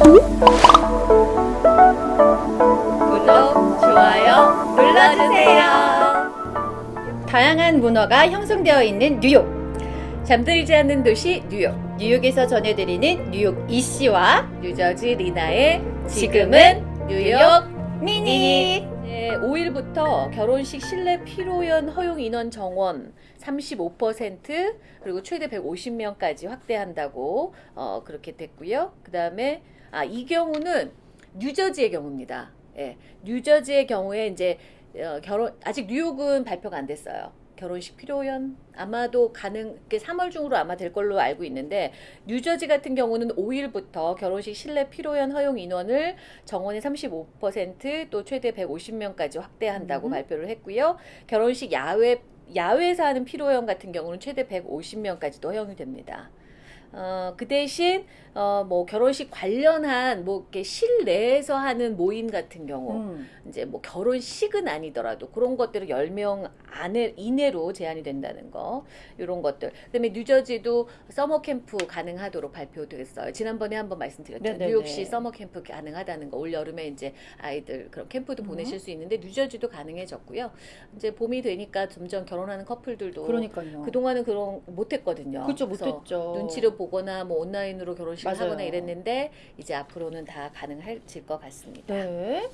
구독, 좋아요 눌러주세요. 다양한 문화가 형성되어 있는 뉴욕. 잠들지 않는 도시 뉴욕. 뉴욕에서 전해드리는 뉴욕 이씨와 뉴저지 리나의 지금은 뉴욕 미니. 네, 5일부터 결혼식 실내 피로연 허용 인원 정원 35% 그리고 최대 150명까지 확대한다고 어, 그렇게 됐고요. 그 다음에 아, 이 경우는 뉴저지의 경우입니다. 예, 뉴저지의 경우에 이제 어, 결혼 아직 뉴욕은 발표가 안 됐어요. 결혼식 필요연 아마도 가능 3월 중으로 아마 될 걸로 알고 있는데 뉴저지 같은 경우는 5일부터 결혼식 실내 필요연 허용 인원을 정원의 35%또 최대 150명까지 확대한다고 음. 발표를 했고요. 결혼식 야외 야외에서 하는 피로연 같은 경우는 최대 150명까지도 허용이 됩니다. 어, 그 대신 어, 뭐 결혼식 관련한 뭐 이렇게 실내에서 하는 모임 같은 경우 음. 이제 뭐 결혼식은 아니더라도 그런 것들을 10명 안에 이내로 제한이 된다는 거 이런 것들 그다음에 뉴저지도 summer camp 가능하도록 발표됐어요 지난번에 한번 말씀드렸죠 네네네. 뉴욕시 summer camp 가능하다는 거 올 여름에 이제 아이들 그런 캠프도 음. 보내실 수 있는데 뉴저지도 가능해졌고요 이제 봄이 되니까 점점 결혼하는 커플들도 그러니까요. 그동안은 그런 못했거든요 그렇죠 못했죠. 눈치를 보거나 뭐 온라인으로 결혼식을 맞아요. 하거나 이랬는데 이제 앞으로는 다 가능해질 것 같습니다. 네.